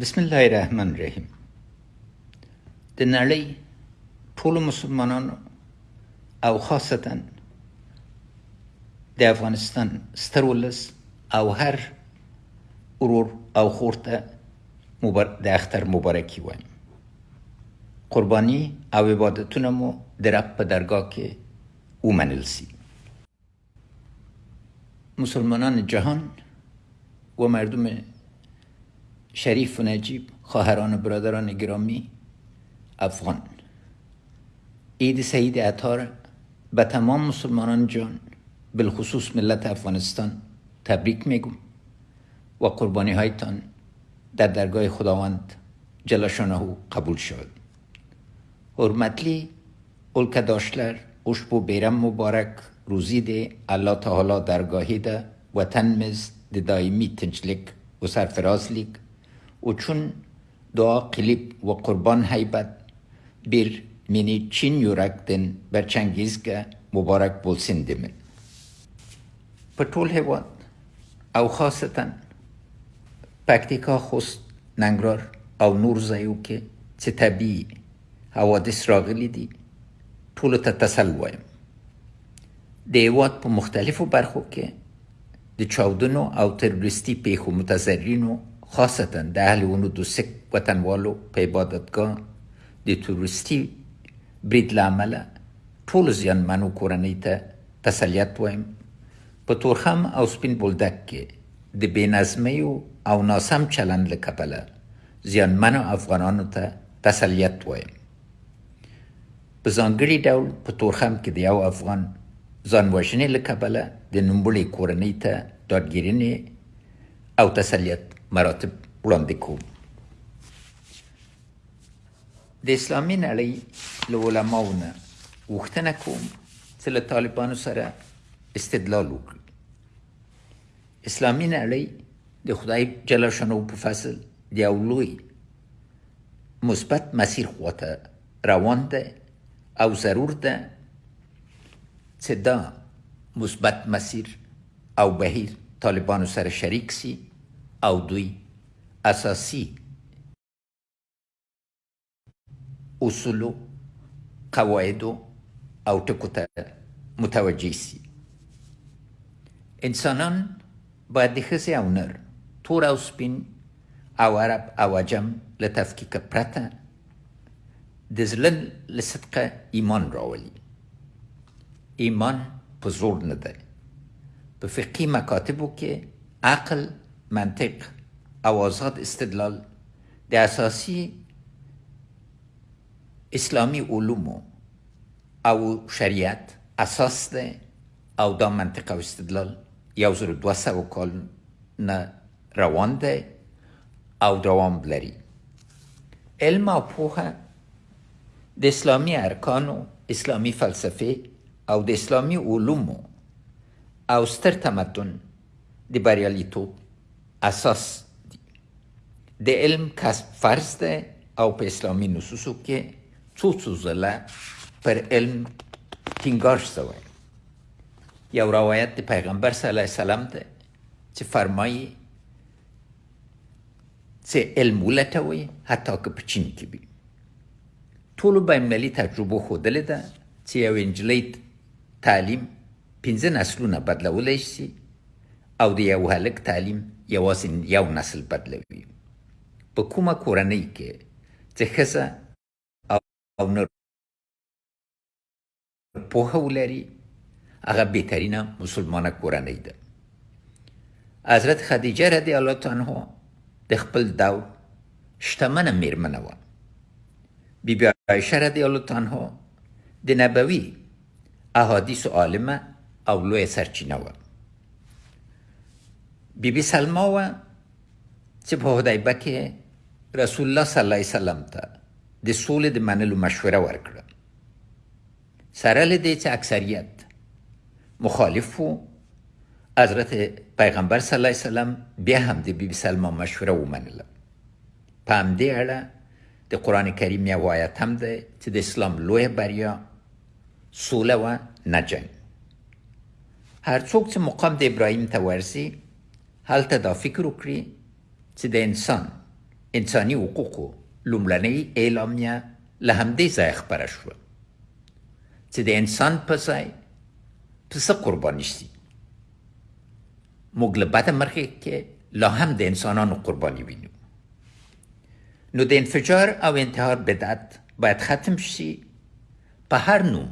بسم الله الرحمن الرحیم د نړۍ ټولو مسلمانانو او خاصتا د افغانستان ستر ولس او هر ورور او خورته مبار... د اختر مبارکی وایم قربانی او عبادتونه مو د رب په درگاه کې ومنل سي مسلمانان جهان و مردم شریف و نجیب خواهران و برادران گرامی افغان. عید سعید عطار به تمام مسلمانان جان بالخصوص ملت افغانستان تبریک میگم و قربانی هایتان در درگاه خداوند جلشانه قبول شد حرمتلی داشتلر اشبو بیرم مبارک روزی ده الله تعالی درگاهی ده وطن مز ده دائمی تنچلک و سرفرازلیک چون دعا قلیب و قربان حیبت bir mini Çin yürekten berçengizge mübarek bulsun demin. په ټول هیواد او خاصتا پکتیکا خوست ننګرهار او نور ځایو کې چې طبیعي حوادث راغلي دي ټولو ته تسل وایم د هیواد په مختلفو برخو کې د چاودنو او تروریستي پیښو متضررینو خاصتا د اهل ونود سک وطنوالو په عبادتګاه د توریستي برید له امله ټولو زیانمنو کورنۍ ته تسلیت وایم په تورخم او سپین بولدک کې د بېنظمیو او ناسم چلند له کبله زیانمنو افغانانو ته تسلیت وایم په ځانګړي ډول په تورخم کې د یو افغان ځان وژنې له کبله د نوموړې کورنۍ ته دادګیرنې او تسلیت مراتب وړاندې کوم د اسلامي نړۍ له علماو نه غوښتنه کوم چې له طالبانو سره استدلال وکړي اسلامي نړۍ د خدای جل شانو په فصل د یو لوی مثبت مسیر خواته روان ده او ضرور ده چې دا مثبت مسیر او بهیر طالبانو سره شریک سي او دوی اساسي اصولو قواعدو او ټکو ته متوجه سي انسانان باید د ښځې او نر تور او سپین او عرب او عجم له تفکیک پرته د زړه له صدقه ایمان راولي ایمان په زور نه دی په فقهي مکاتبو کې عقل منطق او آزاد استدلال د اساسي اسلامی علومو او شریعت اساس ده او دا منطق او استدلال یو زر دو سو کال نه روان ده او دوام لري. علم او پوهه د اسلامی ارکانو اسلامی فلسفه او د اسلامی علومو او ستر تمدن د بریالیتوب اساس دی د علم کسب فرض ده او په اسلامی نصوصو کې څو څو ځله پر علم ټینګار شوی یو روایت د پیغمبر صلی الله علیه وسلم ده چې فرمایي چې علم ولټوي حتی که په چین کې وي ټولو بینالمللي تجربو ښودلې ده چې یو نجلۍ تعلیم پنځه نسلونه بدلولی شي او د یو هلک تعلیم یوازې یو نسل بدلوي په کومه کورنۍ کې چې ښځه او نر پوهه ولري هغه بهترینه مسلمانه کورنۍ ده حضرت خدیجه رضی الله عنها د خپل دور شتمنه میرمنه وه بیبی عایشه رضی الله عنها د نبوي احادیث عالمه او لوی سرچینه وه بیبی سلما وه چې په حدیبه کې رسول الله صلی الله علیه وسلم ته د سولې د منلو مشوره ورکړه. سره له دې چې اکثریت مخالف وو حضرت پیغمبر صلی الله علیه وسلم بیا هم د بیبي سلما مشوره ومنله. په همدې اړه د قرآن کریم یو آیت هم دی چې د اسلام لویه بریا سوله و نه جنګ. هر څوک چې مقام د ابراهیم ته ورسي هلته دا فکر وکړي چې د انسان انسانی حقوقو لومړنۍ اعلامیه له همدې ځایه خپره شوه چې د انسان په ځای پسه قرباني شي موږ له بده مرغې کې لا هم د انسانانو قرباني وینو نو د انفجار او انتحار بدعت باید ختم شي. په هر نوم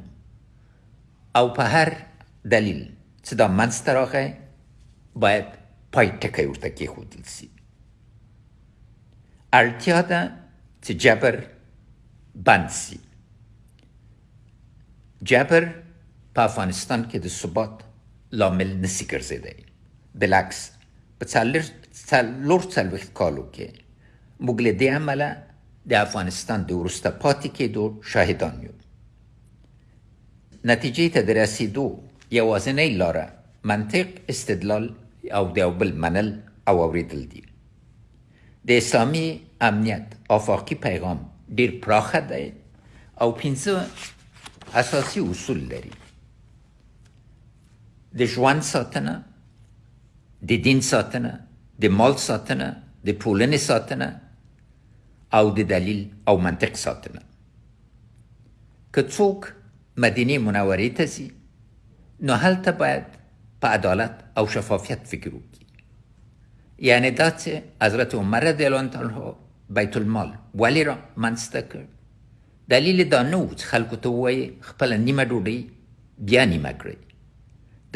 او په هر دلیل چې دا منځته راغی باید پای ټکی ورته کېښودل سي اړتیا ده چې جبر بند سي جبر په افغانستان کې د ثبات لامل نسی ګرځېدی بلکس په څلور څلوېښت کالو کې موږ له دې عمله د افغانستان د وروسته پاتې کېدو شاهدان یو نتیجې ته د رسیدو یوازینۍ لاره منطق استدلال او د یو بل منل او اوریدل دي. د اسلامي امنیت افاقي پیغام ډیر پراخه دی او پنځه اساسي اصول لري. د ژوند ساتنه د دین ساتنه د مال ساتنه د ټولنې ساتنه او د دلیل او منطق ساتنه. که څوک مدینه منورې ته ځي نو هلته باید په عدالت او شفافیت فکر وکړي. یعنی دا چې حضرت عمر رضی الله عنه بیت المال ولی را منځته کړ؟ دلیل دا نه و چې خلکو ته ووایي خپله نیمه ډوډۍ بیا نیمه کړئ.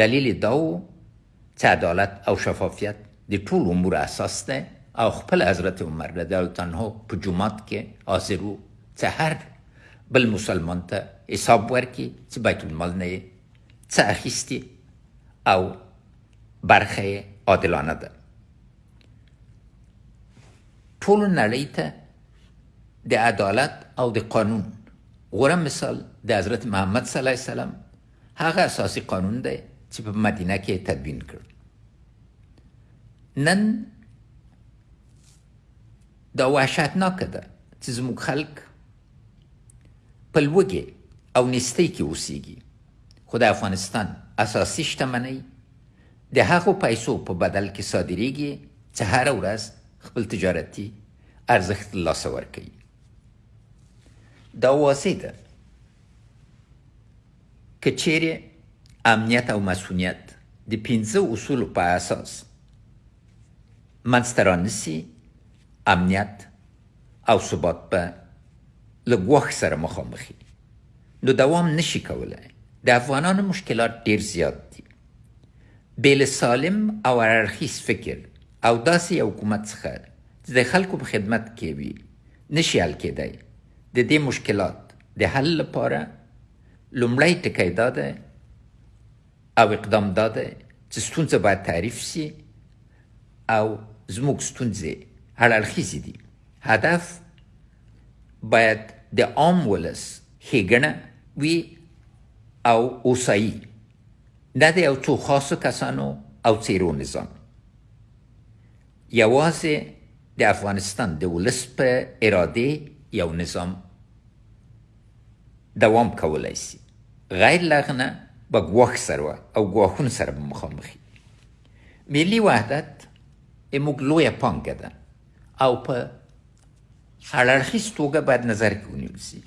دلیل دا و چې عدالت او شفافیت د ټولو امور اساس ده او خپل حضرت عمر رضی الله عنه په جمعات کې حاضر چې هر بل مسلمان ته حساب ورکړي چې بیت المال نه څه اخیستي او برخه عادلانه ده ټول نړۍ ته د عدالت او د قانون غوره مثال د حضرت محمد صلی الله علیه وسلم هغه اساسي قانون دی چې په مدینه کې تدوین کړ نن دا وحشتناکه ده چې زموږ خلک په لوږې او نستۍ کې اوسېږي خو د افغانستان اساسي شتمنۍ. د هغو پیسو په بدل کې صادریږي چې هره ورځ خپل تجارتي ارزښت لاسه ورکوي. دا واضح ده که چیرې امنیت او مسئولیت د پنځه اصولو په اساس منځته رانسي امنیت او ثبات به له ګواښ سره مخامخي نو دوام نشي کولای د افغانانو مشکلات ډیر زیات دي بیل سالم او ارخیس فکر. او داسې حکومت څخه د خلکو په خدمت کې وي نشي حل کېدای د دې مشکلات. د حل لپاره. لومړی ټکی دا ده او اقدام دا ده چې ستونزه باید تعریف شي. او زموږ ستونزې هر اړخیزې دي هدف باید د عام ولس ښېګڼه وي او اوسایي نه د یو څو خاصو کسانو او څیرو نظام. یوازې د افغانستان د ولس په اراده یو نظام دوام کولای شي. غیر لغنه به ګواښ سره او ګواښونو سره به مخامخي ملي وحدت موږ لویه پانګه ده او په هرړخیز توګه باید نظر کې ونیول شي.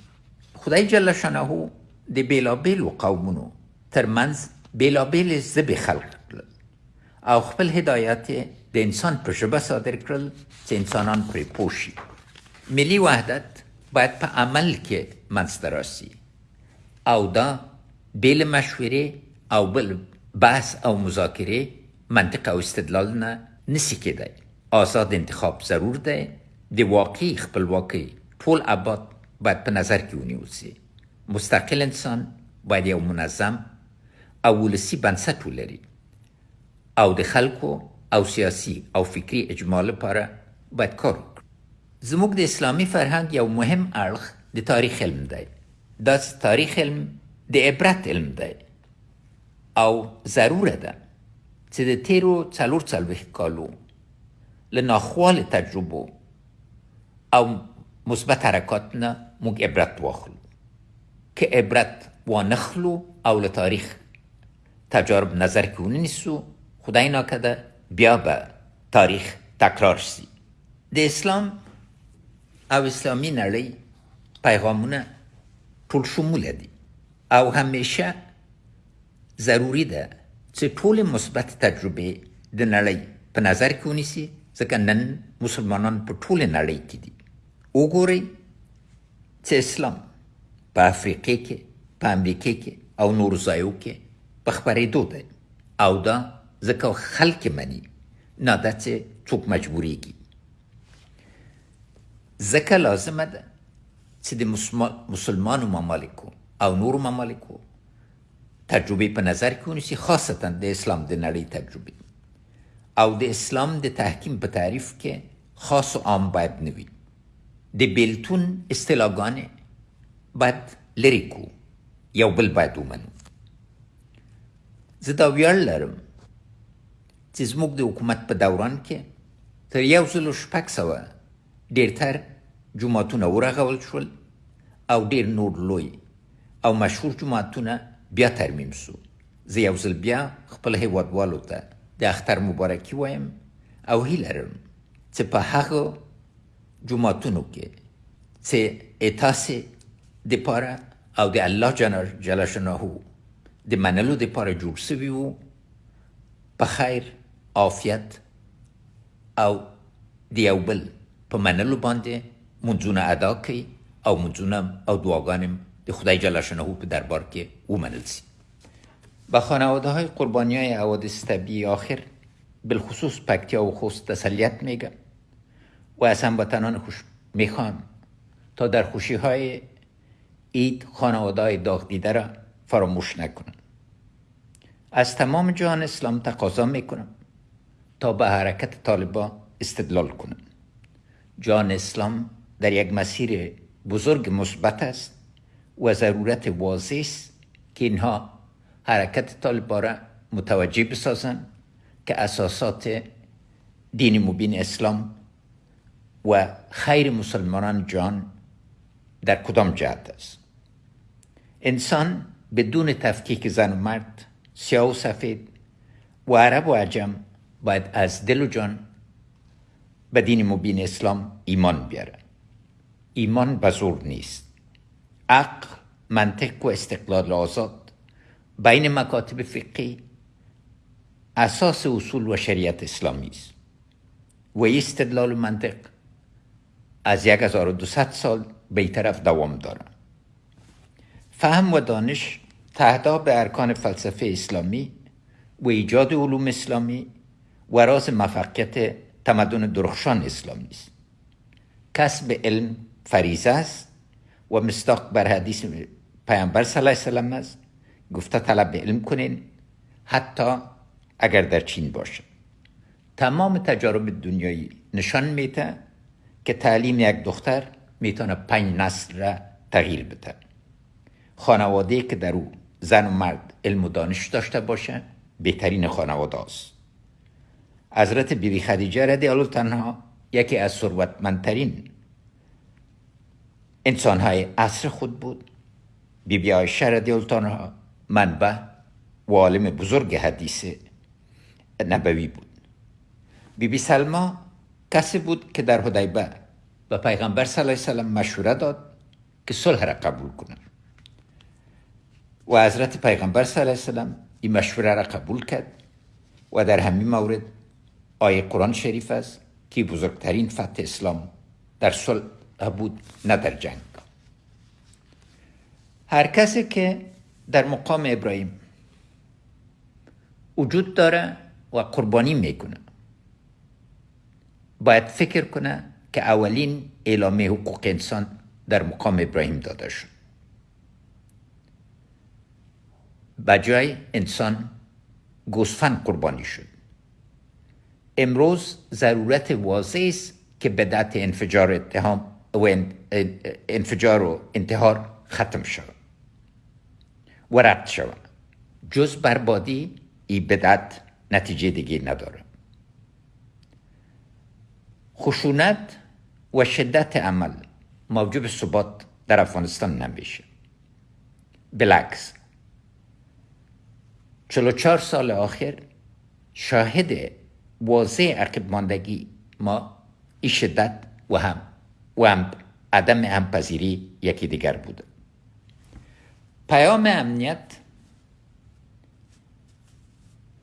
خدای جل شانه د بیلابیلو قومونو ترمنځ بیلابیل ژبې خلق او خپل هدایت د انسان په ژبه صادر کړل چې انسانان پرې پوه شي. ملي وحدت باید په عمل کې منځته راسي او دا بیل مشورې او بل بحث او مذاکره منطق او استدلال نه نسی کېدای. آزاد انتخاب ضرور دی د واقعي خپلواکۍ ټول ابعاد باید په نظر کې ونیول شي مستقل انسان باید یو منظم او ولسی بنسټ ولري. او د خلکو او سیاسي او فکری اجماع لپاره باید کار وکړي زموږ د اسلامي فرهنګ یو مهم اړخ د تاریخ علم دی. دا تاریخ علم؟ د عبرت علم دی. او ضروره ده چې د تیرو څلور څلوېښت کالو له ناخوالو تجربو او مثبت حرکات نه موږ عبرت واخلو که عبرت وانخلو او له تاریخ. تجارب نظر کې ونیسو خدای ناکده بیا به تاریخ تکرار شي. د اسلام او اسلامی نړۍ پیغامونه ټول شموله دي او همیشه ضروری ده چې ټول مثبت تجربه د نړۍ په نظر کې ونیسي ځکه نن مسلمانان په ټول نړۍ کې دي. وګورئ چې اسلام په افریقې کې په امریکې کې او نور ځایو کې په خبرېدو دی او دا ځکه خلک مني. نه دا چې څوک مجبوریږي. ځکه لازمه ده چې د مسلمانو ممالکو او نور ممالکو تجربه په نظر کې ونیسي خاصتا د اسلام د نړۍ تجربه او د اسلام د تحکیم په تعریف کې خاص او عام باید نوي د بیلتون اصطلاحګان باید لري کو یو بل باید ومنو زه دا ویاړ لرم چې زموږ د حکومت په دوران کې تر یو سل شپږ سوه ډېرتر جوماتونه ورغول شول او ډېر نور لوی او مشهور جوماتونه بیا ترمیم سو زه یو ځل بیا خپل هیوادوالو ته د اختر مبارکي وایم او هیله لرم چې په هغه جوماتونو کې چې اتاسې د پاره او د الله جل شانه د منلو د پاره جوړ په خیر عافیت او د یو بل په منلو باندې منځونه ادا کوي او منځونه او دعاګانې د خدای جل شانه په دربار کې ومنل شي به خانواده های قربانی های حوادث طبیعی آخر بالخصوص پکتیا و خوست تسلیت میگم و از هموطنان خوش می‌خوام تا در خوشی های عید خانواده های داغ دیده را فراموش نکنند از تمام جهان اسلام تقاضا می‌کنم تا به حرکت طالبا استدلال کنند جان اسلام در یک مسیر بزرگ مثبت است و ضرورت واضح است که اینها حرکت طالبا را متوجه بسازند که اساسات دین مبین اسلام و خیر مسلمانان جان در کدام جهت است. انسان بدون تفکیک زن و مرد سیاه و سفید و عرب و عجم باید از دل و جان به دین مبین اسلام ایمان بیاره. ایمان بزرگ نیست. عقل منطق و استقلال آزاد بین مکاتب فقهی اساس اصول و شریعت اسلامی است. و استدلال و منطق از 1200 سال به طرف دوام دارد فهم و دانش تهدا به ارکان فلسفه اسلامی و ایجاد علوم اسلامی و راز مفقیت تمدن درخشان اسلامی است. کسب علم فریضه است و مستاق بر حدیث پیامبر صلی الله علیه وسلم است. گفته طلب علم کنین حتی اگر در چین باشه تمام تجارب دنیایی نشان میده که تعلیم یک دختر می‌تونه پنج نسل را تغییر بده خانواده که در او زن و مرد علم و دانش داشته باشه بهترین خانواده است حضرت بیبی خدیجه رضی الله تنها یکی از ثروتمندترین انسانهای عصر خود بود. بی بی آیشه رضی الله منبع و عالم بزرگ حدیث نبوی بود. بی بی سلما کسی بود که در حدیبه به پیغمبر صلی الله علیه وسلم مشوره داد که صلح را قبول کنه و حضرت پیغمبر صلی الله علیه وسلم این مشوره را قبول کرد و در همین مورد آیه قرآن شریف است که بزرگترین فتح اسلام در صلح بود نه در جنگ. هر کسی که در مقام ابراهیم وجود داره و قربانی می‌کنه باید فکر کنه که اولین اعلامیه حقوق انسان در مقام ابراهیم داده شد. بجای انسان گوسفند قربانی شد. امروز ضرورت واضح است که بدعت انفجار اتهام و انفجار و انتحار ختم شود و رد شود. جز بربادی ای بدعت نتیجه دیگه نداره. خشونت و شدت عمل موجب ثبات در افغانستان نمیشه. بلکس چهار سال آخر شاهد واضح عقب ماندگی ما ای شدت و هم و هم عدم همپذیری یکی دیگر بوده پیام امنیت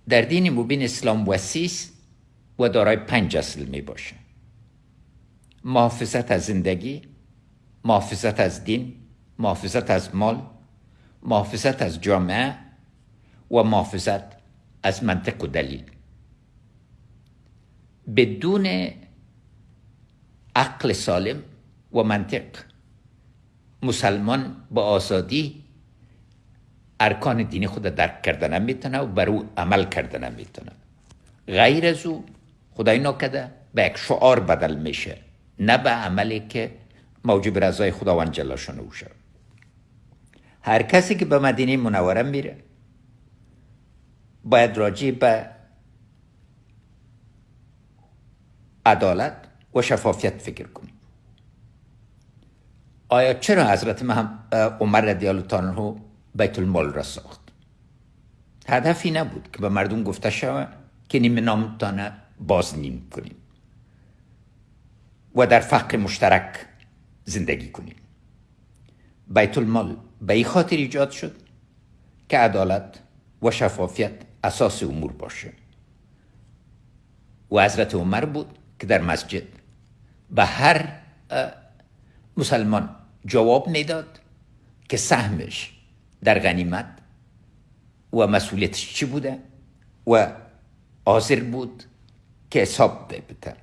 در دین مبین اسلام وسیس و دارای پنج اصل می باشه. محافظت از زندگی محافظت از دین محافظت از مال محافظت از جامعه و محافظت از منطق و دلیل. بدون عقل سالم و منطق مسلمان با آزادی ارکان دینی خود درک کردن می‌تونه و بر او عمل کردن می‌تونه. غیر از او خدای نکده به یک شعار بدل میشه. نه به عملی که موجب رضای خداوند جل شانه شد هر کسی که به مدینه منوره میره باید راجع به عدالت و شفافیت فکر کنیم. آیا چرا حضرت عمر رضی الله عنه بیت المال را ساخت؟ هدفی نبود که به مردم گفته شود که نیمه نامتانه باز نیم کنیم و در فقر مشترک زندگی کنیم. بیت المال به این خاطر ایجاد شد که عدالت و شفافیت اساس امور باشه. و حضرت عمر بود که در مسجد به هر مسلمان جواب می‌داد که سهمش در غنیمت و مسئولیتش چی بوده و حاضر بود که حساب بده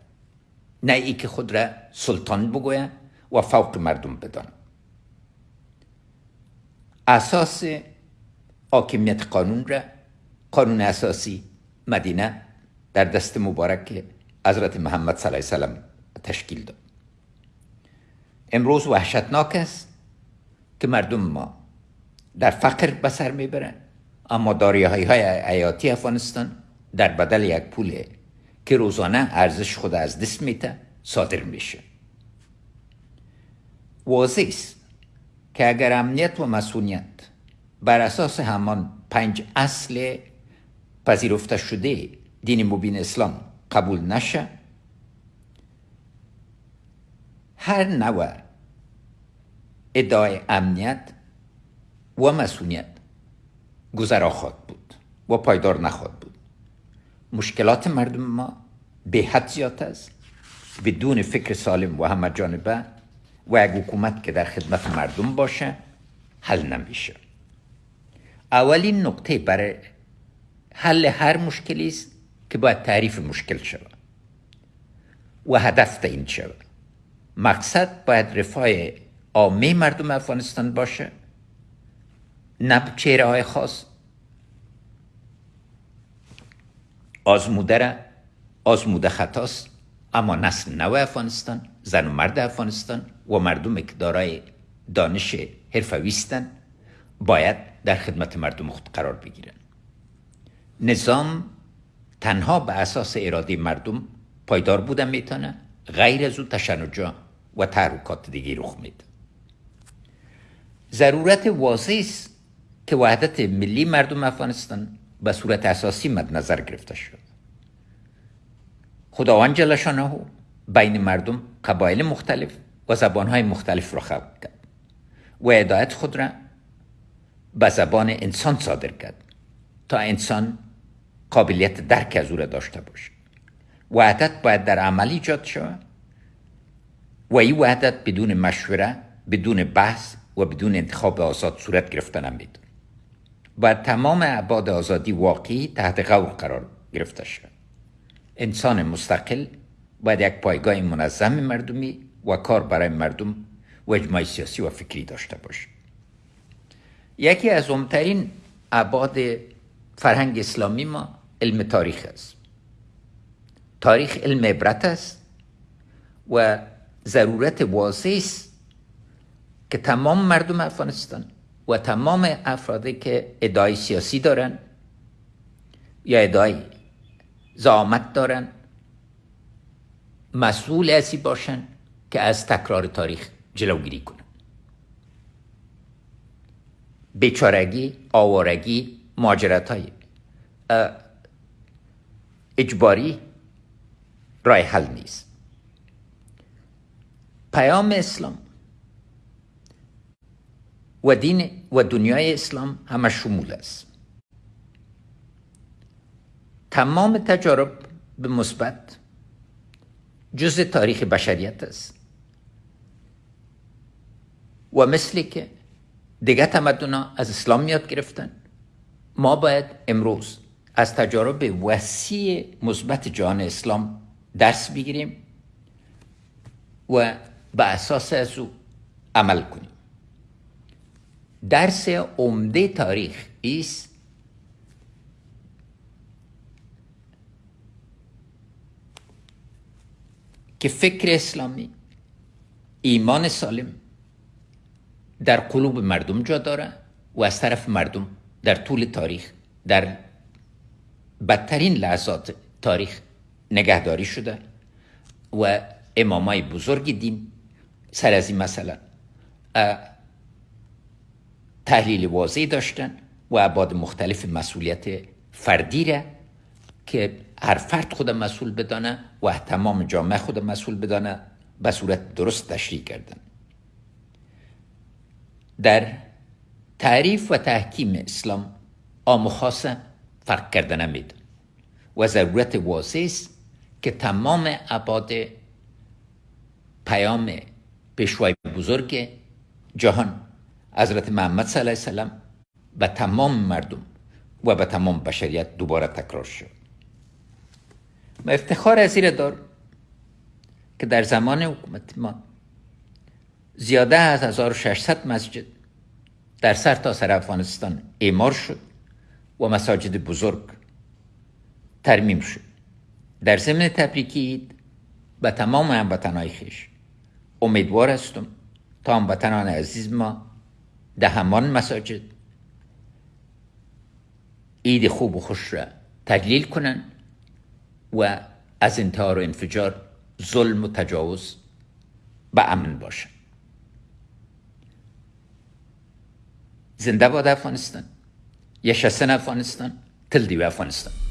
نه ای که خود را سلطان بگوید و فوق مردم بدان. اساس حاکمیت قانون را قانون اساسی مدینه در دست مبارک حضرت محمد صلی الله علیه وسلم تشکیل داد. امروز وحشتناک است که مردم ما در فقر به سر می‌برن. اما داریه های حیاتی افغانستان در بدل یک پول که روزانه ارزش خود از دست میته صادر میشه. واضح است که اگر امنیت و مسئولیت بر اساس همان پنج اصل پذیرفته شده دین مبین اسلام قبول نشه هر نوع ادعای امنیت و مسئولیت گذرا خواهد بود و پایدار نخواهد بود. مشکلات مردم ما به حد زیاد است بدون فکر سالم و همه جانبه و یک حکومت که در خدمت مردم باشه حل نمیشه. اولین نقطه برای حل هر مشکلی است که باید تعریف مشکل شود و هدف این شود. مقصد باید رفاه عامه مردم افغانستان باشه نه چهره های خاص. آزموده را آزموده خطاست اما نسل نو افغانستان زن و مرد افغانستان و مردم که دارای دانش حرفویستن باید در خدمت مردم خود قرار بگیرن نظام تنها به اساس اراده مردم پایدار بودن می‌تونه غیر از او تشنجا و تحرکات دیگه رخ میده. ضرورت واضح است که وحدت ملی مردم افغانستان به صورت اساسی مد نظر گرفته شد. خداوند جل شانه بین مردم قبایل مختلف و زبانهای مختلف را خلق کرد و هدایت خود را به زبان انسان صادر کرد تا انسان قابلیت درک از او را داشته باشه وحدت باید در عمل ایجاد شود. و این وحدت بدون مشوره بدون بحث و بدون انتخاب آزاد صورت گرفته نمید باید تمام عباد آزادی واقعی تحت قول قرار گرفته شد انسان مستقل باید یک پایگاه منظم مردمی و کار برای مردم و اجماع سیاسی و فکری داشته باشه. یکی از عمترین عباد فرهنگ اسلامی ما علم تاریخ است. تاریخ علم عبرت است و ضرورت واضح است که تمام مردم افغانستان و تمام افرادی که ادعای سیاسی دارن یا ادعای زعامت دارن مسئول اسی باشن که از تکرار تاریخ جلوگیری کنن. بیچارگی آوارگی ماجرت های اجباری رای حل نیست. پیام اسلام و دین و دنیای اسلام همه شمول است. تمام تجارب به مثبت جز تاریخ بشریت است. و مثلی که دیگه تمدن از اسلام یاد گرفتن. ما باید امروز از تجارب وسیع مثبت جهان اسلام درس بگیریم و به اساس از او عمل کنیم. درس عمده تاریخ است که فکر اسلامی ایمان سالم در قلوب مردم جا داره و از طرف مردم در طول تاریخ در بدترین لحظات تاریخ نگهداری شده و امامای بزرگ دین سر از این مثلا تحلیل واضحی داشتن و عباد مختلف مسئولیت فردی را که هر فرد خود مسئول بدانه و تمام جامعه خود مسئول بدانه به صورت درست تشریح کردن. در تعریف و تحکیم اسلام عام فرق کردن نمید. و ضرورت واضح است که تمام عباد پیام پیشوای بزرگ جهان حضرت محمد صلی الله علیه وسلم به تمام مردم و به تمام بشریت دوباره تکرار شد. و افتخار از دار که در زمان حکومت ما زیاده از 1600 مسجد در سر تا سر افغانستان اعمار شد و مساجد بزرگ ترمیم شد. در ضمن تبریکی به تمام هموطنهای خیش. امیدوار هستم تا هموطنان عزیز ما ده همان مساجد عید خوب و خوش را تجلیل کنند و از انتحار و انفجار ظلم و تجاوز به امن باشند. زنده باد افغانستان یشستن افغانستان تل دیو افغانستان.